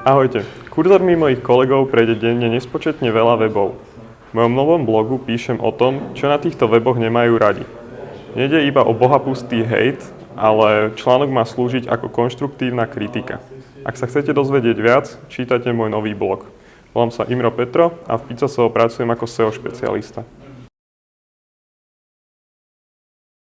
Ahojte, kurzormi mojich kolegov prejde denne nespočetne veľa webov. V mojom novom blogu píšem o tom, čo na týchto weboch nemajú radi. Nede iba o bohapustý hate, ale článok má slúžiť ako konštruktívna kritika. Ak sa chcete dozvedieť viac, čítajte môj nový blog. Volám sa Imro Petro a v Picasovo pracujem ako SEO špecialista.